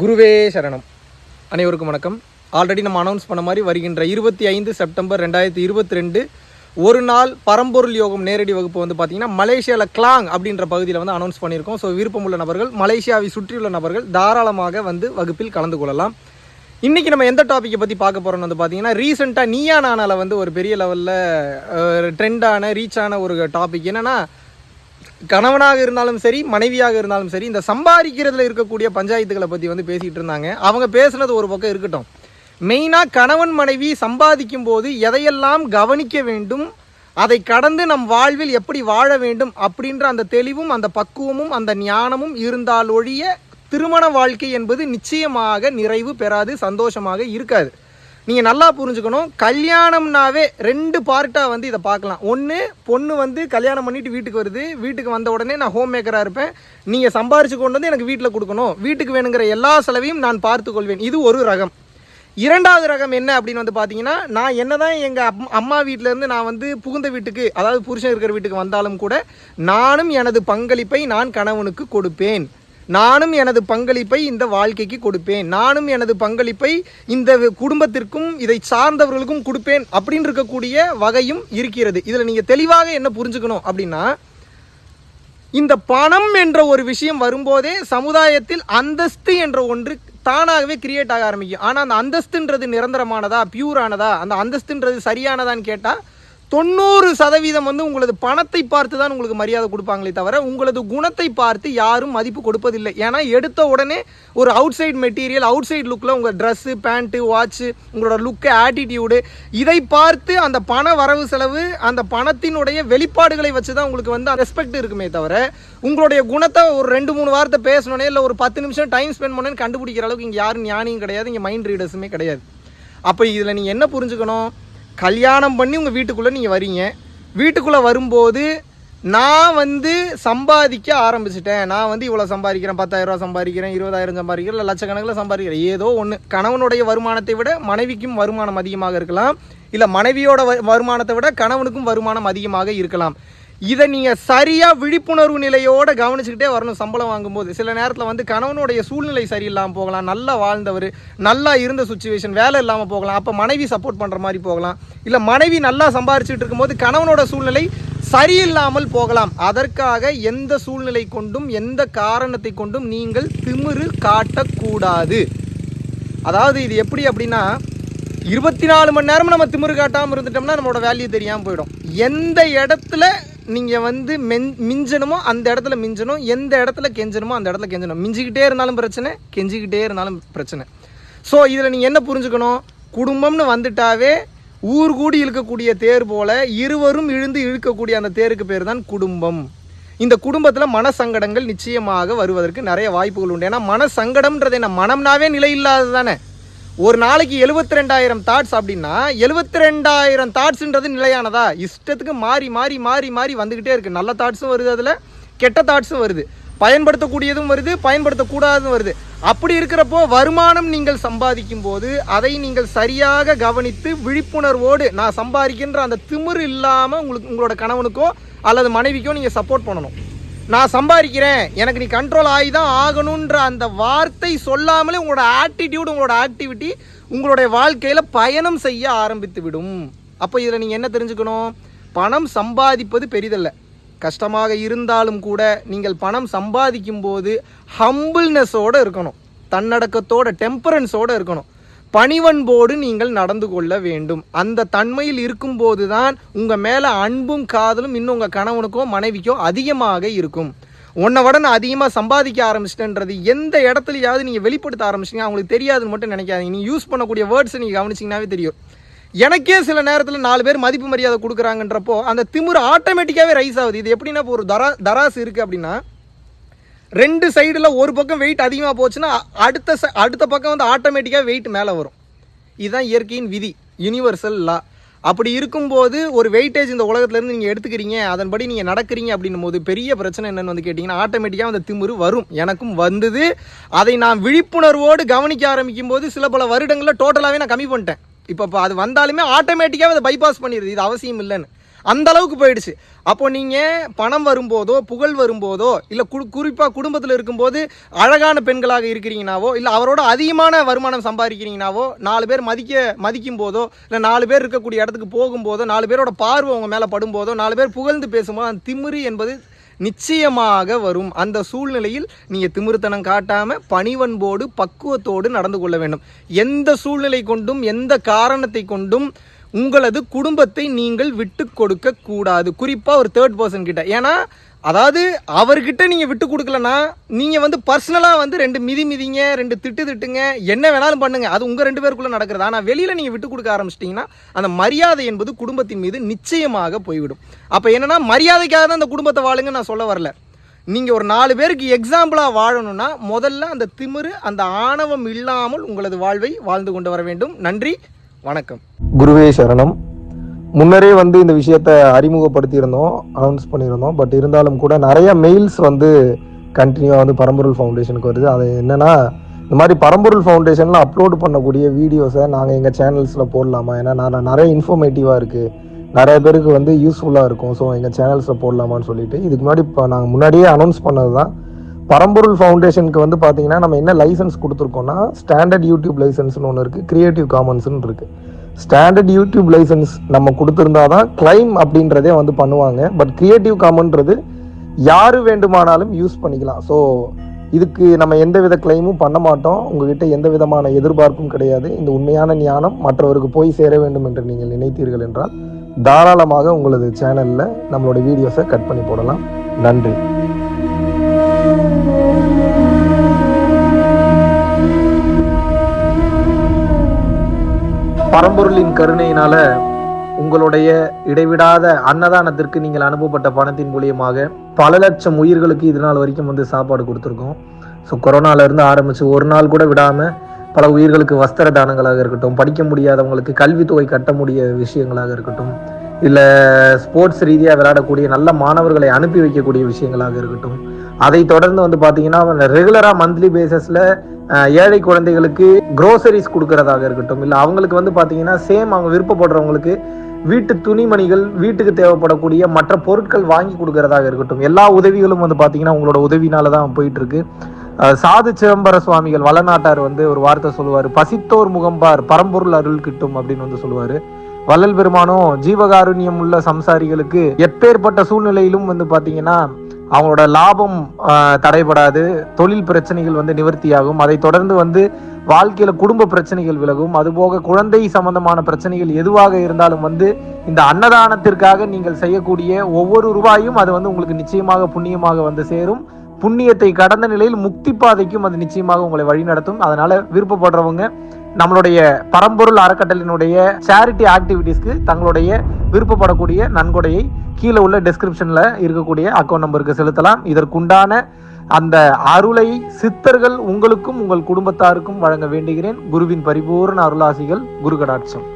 குருவே சரணம். அனைவருக்கும் வணக்கம். ஆல்ரெடி நம்ம அனௌன்ஸ் பண்ண மாதிரி வருகின்ற இருபத்தி ஐந்து செப்டம்பர் ரெண்டாயிரத்தி இருபத்தி ரெண்டு ஒரு நாள் பரம்பொருள் யோகம் நேரடி வகுப்பு வந்து பார்த்தீங்கன்னா மலேசியாவில் கிளாங் அப்படின்ற பகுதியில் வந்து அனௌன்ஸ் பண்ணியிருக்கோம். ஸோ விருப்பமுள்ள நபர்கள் மலேசியாவை சுற்றியுள்ள நபர்கள் தாராளமாக வந்து வகுப்பில் கலந்து கொள்ளலாம். இன்றைக்கி நம்ம எந்த டாப்பிக்கை பற்றி பார்க்க போகிறோம்னு வந்து பார்த்தீங்கன்னா ரீசெண்டாக நீயா நானால வந்து ஒரு பெரிய லெவலில் ட்ரெண்டான ரீச் ஆன ஒரு டாபிக் என்னென்னா கணவனாக இருந்தாலும் சரி மனைவியாக இருந்தாலும் சரி இந்த சம்பாதிக்கிறதுல இருக்கக்கூடிய பஞ்சாயத்துகளை பற்றி வந்து பேசிகிட்டு இருந்தாங்க. அவங்க பேசுனது ஒரு பக்கம் இருக்கட்டும். மெயினாக கணவன் மனைவி சம்பாதிக்கும் போது எதையெல்லாம் கவனிக்க வேண்டும் அதை கடந்து நம் வாழ்வில் எப்படி வாழ வேண்டும் அப்படின்ற அந்த தெளிவும் அந்த பக்குவமும் அந்த ஞானமும் இருந்தால் ஒழிய திருமண வாழ்க்கை என்பது நிச்சயமாக நிறைவு பெறாது சந்தோஷமாக இருக்காது. நீங்கள் நல்லா புரிஞ்சுக்கணும். கல்யாணம்னாவே ரெண்டு பார்ட்டாக வந்து இதை பார்க்கலாம். ஒன்று பொண்ணு வந்து கல்யாணம் பண்ணிட்டு வீட்டுக்கு வருது. வீட்டுக்கு வந்த உடனே நான் ஹோம் மேக்கராக இருப்பேன். நீங்கள் சம்பாரிச்சு கொண்டு வந்து எனக்கு வீட்டில் கொடுக்கணும். வீட்டுக்கு வேணுங்கிற எல்லா செலவையும் நான் பார்த்து கொள்வேன். இது ஒரு ரகம். இரண்டாவது ரகம் என்ன அப்படின்னு வந்து பார்த்தீங்கன்னா நான் என்ன தான் எங்கள் அம் அம்மா வீட்டிலேருந்து நான் வந்து புகுந்த வீட்டுக்கு அதாவது புருஷன் இருக்கிற வீட்டுக்கு வந்தாலும் கூட நானும் எனது பங்களிப்பை நான் கணவனுக்கு கொடுப்பேன். நானும் எனது பங்களிப்பை இந்த வாழ்க்கைக்கு கொடுப்பேன். நானும் எனது பங்களிப்பை இந்த குடும்பத்திற்கும் இதை சார்ந்தவர்களுக்கும் கொடுப்பேன் அப்படின்னு இருக்கக்கூடிய வகையும் இருக்கிறது. இதில் நீங்கள் தெளிவாக என்ன புரிஞ்சுக்கணும் அப்படின்னா இந்த பணம் என்ற ஒரு விஷயம் வரும்போதே சமுதாயத்தில் அந்தஸ்து என்ற ஒன்று தானாகவே கிரியேட் ஆக ஆரம்பிக்கும். ஆனால் அந்த அந்தஸ்துன்றது நிரந்தரமானதா பியூரானதா அந்த அந்தஸ்துன்றது சரியானதான்னு கேட்டால் தொண்ணூறு சதவீதம் வந்து உங்களது பணத்தை பார்த்து தான் உங்களுக்கு மரியாதை கொடுப்பாங்களே தவிர உங்களது குணத்தை பார்த்து யாரும் மதிப்பு கொடுப்பதில்லை. ஏன்னா எடுத்த உடனே ஒரு outside material outside லுக்கில் உங்கள் ட்ரெஸ்ஸு பேண்ட்டு வாட்ச்சு உங்களோட லுக்கு ஆட்டிடியூடு இதை பார்த்து அந்த பண வரவு செலவு அந்த பணத்தினுடைய வெளிப்பாடுகளை வச்சு தான் உங்களுக்கு வந்து ரெஸ்பெக்ட் இருக்குமே தவிர உங்களுடைய குணத்தை ஒரு ரெண்டு மூணு வாரத்தை பேசணுன்னே இல்லை ஒரு பத்து நிமிஷம் டைம் ஸ்பெண்ட் பண்ணேன்னு கண்டுபிடிக்கிற அளவுக்கு இங்கே யாரும் ஞானியும் கிடையாது இங்கே மைண்ட் ரீடர்ஸுமே கிடையாது. அப்போ இதில் நீங்கள் என்ன புரிஞ்சுக்கணும்? கல்யாணம் பண்ணி உங்கள் வீட்டுக்குள்ளே நீங்கள் வரீங்க. வீட்டுக்குள்ளே வரும்போது நான் வந்து சம்பாதிக்க ஆரம்பிச்சிட்டேன். நான் வந்து இவ்வளோ சம்பாதிக்கிறேன். பத்தாயிரரூவா சம்பாதிக்கிறேன். இருபதாயிரம் சம்பாதிக்கிறேன். இல்லை லட்சக்கணக்கில் சம்பாதிக்கிறேன். ஏதோ ஒன்று கணவனுடைய வருமானத்தை விட மனைவிக்கும் வருமானம் அதிகமாக இருக்கலாம். இல்லை மனைவியோட வ- வருமானத்தை விட கணவனுக்கும் வருமானம் அதிகமாக இருக்கலாம். இதை நீங்கள் சரியாக விழிப்புணர்வு நிலையோடு கவனிச்சுக்கிட்டே வரணும் சம்பளம் வாங்கும்போது. சில நேரத்தில் வந்து கணவனுடைய சூழ்நிலை சரியில்லாமல் போகலாம். நல்லா வாழ்ந்தவர் நல்லா இருந்த சுச்சுவேஷன் வேலை இல்லாமல் போகலாம். அப்போ மனைவி சப்போர்ட் பண்ணுற மாதிரி போகலாம். இல்லை மனைவி நல்லா சம்பாரிச்சுட்டு இருக்கும்போது கணவனோட சூழ்நிலை சரியில்லாமல் போகலாம். அதற்காக எந்த சூழ்நிலை கொண்டும் எந்த காரணத்தை கொண்டும் நீங்கள் திமிரு காட்டக்கூடாது. அதாவது இது எப்படி அப்படின்னா இருபத்தி நாலு மணி நேரம் நம்ம திமிரு காட்டாமல் இருந்துட்டோம்னா நம்மளோட வேல்யூ தெரியாமல் போயிடும். எந்த இடத்துல நீங்கள் வந்து மென் மிஞ்சணுமோ அந்த இடத்துல மிஞ்சணும் எந்த இடத்துல கெஞ்சணுமோ அந்த இடத்துல கெஞ்சணும். மிஞ்சிக்கிட்டே இருந்தாலும் பிரச்சனை கெஞ்சிக்கிட்டே இருந்தாலும் பிரச்சனை. ஸோ இதில் நீங்கள் என்ன புரிஞ்சுக்கணும்? குடும்பம்னு வந்துட்டாவே ஊர் கூடி இழுக்கக்கூடிய தேர் போல இருவரும் இழுந்து இழுக்கக்கூடிய அந்த தேருக்கு பேர் தான் குடும்பம். இந்த குடும்பத்தில் மனசங்கடங்கள் நிச்சயமாக வருவதற்கு நிறைய வாய்ப்புகள் உண்டு. ஏன்னா மனசங்கடம்ன்றது என்ன? மனம்னாவே நிலை இல்லாதது தானே? ஒரு நாளைக்கு எழுபத்தி ரெண்டாயிரம் தாட்ஸ் அப்படின்னா எழுபத்தி ரெண்டாயிரம் தாட்ஸ்ன்றது நிலையானதா? இஷ்டத்துக்கு மாறி மாறி மாறி மாறி வந்துக்கிட்டே இருக்கு. நல்ல தாட்ஸும் வருது அதில் கெட்ட தாட்ஸும் வருது. பயன்படுத்தக்கூடியதும் வருது பயன்படுத்தக்கூடாததும் வருது. அப்படி இருக்கிறப்போ வருமானம் நீங்கள் சம்பாதிக்கும் போது அதை நீங்கள் சரியாக கவனித்து விழிப்புணர்வோடு நான் சம்பாதிக்கின்ற அந்த திமிரு இல்லாமல் உங்களுக்கு உங்களோட கணவனுக்கோ அல்லது மனைவிக்கோ நீங்கள் சப்போர்ட் பண்ணணும். நான் சம்பாதிக்கிறேன். எனக்கு நீ கண்ட்ரோல் ஆகி தான் ஆகணுன்ற அந்த வார்த்தை சொல்லாமலே உங்களோட ஆட்டிடியூட் உங்களோட ஆக்டிவிட்டி உங்களுடைய வாழ்க்கையில் பயணம் செய்ய ஆரம்பித்து விடும். அப்போ இதில் நீங்கள் என்ன தெரிஞ்சுக்கணும்? பணம் சம்பாதிப்பது பெரிதல்ல. கஷ்டமாக இருந்தாலும் கூட நீங்கள் பணம் சம்பாதிக்கும் போது ஹம்பிள்னஸோடு இருக்கணும். தன்னடக்கத்தோட டெம்பரன்ஸோடு இருக்கணும். பணிவன்போடு நீங்கள் நடந்து கொள்ள வேண்டும். அந்த தன்மையில் இருக்கும்போது தான் உங்கள் மேலே அன்பும் காதலும் இன்னும் உங்கள் கணவனுக்கோ மனைவிக்கோ அதிகமாக இருக்கும். உன்னை விட நான் அதிகமாக சம்பாதிக்க ஆரம்பிச்சிட்டேன்றது எந்த இடத்துலையாவது நீங்கள் வெளிப்படுத்த ஆரம்பிச்சிங்க அவங்களுக்கு தெரியாதுன்னு மட்டும் நினைக்காதீங்க. நீங்கள் யூஸ் பண்ணக்கூடிய வேர்ட்ஸை நீங்கள் கவனிச்சிங்கனாவே தெரியும். எனக்கே சில நேரத்தில் நாலு பேர் மதிப்பு மரியாதை கொடுக்குறாங்கன்றப்போ அந்த திமிரு ஆட்டோமேட்டிக்காகவே ரைஸ் ஆகுது. இது எப்படின்னா இப்போ ஒரு தரா தராசு இருக்குது அப்படின்னா ரெண்டு சைடில் ஒரு பக்கம் வெயிட் அதிகமாக போச்சுன்னா அடுத்த ச- அடுத்த பக்கம் வந்து ஆட்டோமேட்டிக்காக வெயிட் மேலே வரும். இதுதான் இயற்கையின் விதி யூனிவர்சல் லா அப்படி இருக்கும்போது ஒரு வெயிட்டேஜ் இந்த உலகத்துலேருந்து நீங்கள் எடுத்துக்கிறீங்க அதன்படி நீங்கள் நடக்கிறீங்க அப்படின்னும் போது பெரிய பிரச்சனை என்னென்னு வந்து கேட்டிங்கன்னா ஆட்டோமேட்டிக்காக அந்த திமிரு வரும். எனக்கும் வந்தது. அதை நான் விழிப்புணர்வோடு கவனிக்க ஆரம்பிக்கும் போது சில பல வருடங்களில் டோட்டலாகவே நான் கம்மி பண்ணிட்டேன். இப்போ இப்போ அது வந்தாலுமே ஆட்டோமேட்டிக்காக அதை பைபாஸ் பண்ணிடுது. இது அவசியம் இல்லைன்னு. அந்த அளவுக்கு போயிடுச்சு. அப்போ நீங்கள் பணம் வரும்போதோ புகழ் வரும்போதோ இல்லை கு குறிப்பாக குடும்பத்தில் இருக்கும்போது அழகான பெண்களாக இருக்கிறீங்கனாவோ இல்லை அவரோட அதிகமான வருமானம் சம்பாதிக்கிறீங்கனாவோ நாலு பேர் மதிக்க மதிக்கும் போதோ இல்லை நாலு பேர் இருக்கக்கூடிய இடத்துக்கு போகும்போதோ நாலு பேரோட பார்வை உங்கள் மேலே படும்போதோ நாலு பேர் புகழ்ந்து பேசும்போது அந்த திமிரு என்பது நிச்சயமாக வரும். அந்த சூழ்நிலையில் நீங்கள் திமிருத்தனம் காட்டாமல் பணிவன்போடு பக்குவத்தோடு நடந்து கொள்ள வேண்டும். எந்த சூழ்நிலை கொண்டும் எந்த காரணத்தை கொண்டும் உங்களது குடும்பத்தை நீங்கள் விட்டு கொடுக்க கூடாது. குறிப்பாக ஒரு தேர்ட் பர்சன் கிட்ட. ஏன்னா அதாவது அவர்கிட்ட நீங்கள் விட்டு கொடுக்கலன்னா நீங்கள் வந்து பர்சனலாக வந்து ரெண்டு மிதி மிதிங்க ரெண்டு திட்டு திட்டுங்க என்ன வேணாலும் பண்ணுங்க. அது உங்கள் ரெண்டு பேருக்குள்ளே நடக்கிறது. ஆனால் வெளியில் நீங்கள் விட்டு கொடுக்க ஆரம்பிச்சிட்டிங்கன்னா அந்த மரியாதை என்பது குடும்பத்தின் மீது நிச்சயமாக போய்விடும். அப்போ என்னென்னா மரியாதைக்காக தான் அந்த குடும்பத்தை வாழுங்க நான் சொல்ல வரல. நீங்கள் ஒரு நாலு பேருக்கு எக்ஸாம்பிளாக வாழணும்னா முதல்ல அந்த திமிரு அந்த ஆணவம் இல்லாமல் உங்களது வாழ்வை வாழ்ந்து கொண்டு வர வேண்டும். நன்றி வணக்கம். குருவே சரணம். முன்னரே வந்து இந்த விஷயத்த அறிமுகப்படுத்தியிருந்தோம் அனௌன்ஸ் பண்ணியிருந்தோம். பட் இருந்தாலும் கூட நிறைய மெயில்ஸ் வந்து கண்டினியூவாக வந்து பரம்பொருள் ஃபவுண்டேஷனுக்கு வருது. அது என்னென்னா இந்த மாதிரி பரம்பொருள் ஃபவுண்டேஷனில் அப்லோட் பண்ணக்கூடிய வீடியோஸை நாங்கள் எங்கள் சேனல்ஸில் போடலாமா? ஏன்னா நான் நிறைய இன்ஃபர்மேட்டிவாக இருக்குது நிறைய பேருக்கு வந்து யூஸ்ஃபுல்லாக இருக்கும். ஸோ எங்கள் சேனல்ஸில் போடலாமான்னு சொல்லிட்டு இதுக்கு முன்னாடி இப்போ நாங்கள் முன்னாடியே அனௌன்ஸ் பண்ணது தான் பரம்பொருள் ஃபவுண்டேஷனுக்கு வந்து பார்த்தீங்கன்னா நம்ம என்ன லைசன்ஸ் கொடுத்துருக்கோம்னா ஸ்டாண்டர்ட் யூடியூப் லைசன்ஸ்னு ஒன்று இருக்குது க்ரியேட்டிவ் காமன்ஸ்னு இருக்குது ஸ்டாண்டர்ட் யூடியூப் லைசன்ஸ் நம்ம கொடுத்துருந்தா தான் கிளைம் அப்படின்றதே வந்து பண்ணுவாங்க. பட் கிரியேட்டிவ் காமன்றது யார் வேண்டுமானாலும் யூஸ் பண்ணிக்கலாம். ஸோ இதுக்கு நம்ம எந்த வித கிளைமும் பண்ண மாட்டோம். உங்ககிட்ட எந்த விதமான எதிர்பார்ப்பும் கிடையாது. இந்த உண்மையான ஞானம் மற்றவருக்கு போய் சேர வேண்டும் என்று நீங்கள் நினைத்தீர்கள் என்றால் தாராளமாக உங்களது சேனலில் நம்மளோட வீடியோஸை கட் பண்ணி போடலாம். நன்றி. பரம்பொருளின் கருணையினால உங்களுடைய இடைவிடாத அன்னதானத்திற்கு நீங்கள் அனுப்பப்பட்ட பணத்தின் மூலியமாக பல லட்சம் உயிர்களுக்கு இது நாள் வரைக்கும் வந்து சாப்பாடு கொடுத்துருக்கோம். ஸோ கொரோனால இருந்து ஆரம்பிச்சு ஒரு நாள் கூட விடாம பல உயிர்களுக்கு வஸ்திர தானங்களாக இருக்கட்டும் படிக்க முடியாதவங்களுக்கு கல்வித்தொகை கட்ட முடிய விஷயங்களாக இருக்கட்டும் இல்லை ஸ்போர்ட்ஸ் ரீதியாக விளையாடக்கூடிய நல்ல மாணவர்களை அனுப்பி வைக்கக்கூடிய விஷயங்களாக இருக்கட்டும் அதை தொடர்ந்து வந்து பார்த்தீங்கன்னா ரெகுலராக மந்த்லி பேசிஸில் ஏழை குழந்தைகளுக்கு குரோசரிஸ் கொடுக்கறதாக இருக்கட்டும் இல்லை அவங்களுக்கு வந்து பார்த்தீங்கன்னா சேம் அவங்க விருப்பப்படுறவங்களுக்கு வீட்டு துணிமணிகள் வீட்டுக்கு தேவைப்படக்கூடிய மற்ற பொருட்கள் வாங்கி கொடுக்கறதாக இருக்கட்டும். எல்லா உதவிகளும் வந்து பார்த்தீங்கன்னா உங்களோட உதவினால தான் போயிட்டு இருக்கு சாது சிதம்பர சுவாமிகள் வளநாட்டார் வந்து ஒரு வார்த்தை சொல்லுவார். பசித்தோர் முகம்பார் பரம்பொருள் அருள் கிட்டும் அப்படின்னு வந்து சொல்லுவார். வள்ளல் பெருமானும் ஜீவகாருண்யம் உள்ள சம்சாரிகளுக்கு எப்பேற்பட்ட சூழ்நிலையிலும் வந்து பார்த்தீங்கன்னா அவங்களோட லாபம் தடைபடாது தொழில் பிரச்சனைகள் வந்து நிவர்த்தியாகும். அதை தொடர்ந்து வந்து வாழ்க்கையில குடும்ப பிரச்சனைகள் விலகும். அதுபோக குழந்தை சம்பந்தமான பிரச்சனைகள் எதுவாக இருந்தாலும் வந்து இந்த அன்னதானத்திற்காக நீங்கள் செய்யக்கூடிய ஒவ்வொரு ரூபாயும் அது வந்து உங்களுக்கு நிச்சயமாக புண்ணியமாக வந்து சேரும். புண்ணியத்தை கடந்த நிலையில் முக்தி பாதைக்கும் அது நிச்சயமாக உங்களை வழிநடத்தும். அதனால விருப்பப்படுறவங்க நம்மளுடைய பரம்பொருள் அறக்கட்டளினுடைய சேரிட்டி ஆக்டிவிட்டீஸ்க்கு தங்களுடைய விருப்பப்படக்கூடிய நன்கொடையை கீழே உள்ள டிஸ்கிரிப்ஷனில் இருக்கக்கூடிய அக்கௌண்ட் நம்பருக்கு செலுத்தலாம். இதற்குண்டான அந்த அருளை சித்தர்கள் உங்களுக்கும் உங்கள் குடும்பத்தாருக்கும் வழங்க வேண்டுகிறேன். குருவின் பரிபூர்ண அருளாசிகள் குரு கடாட்சம்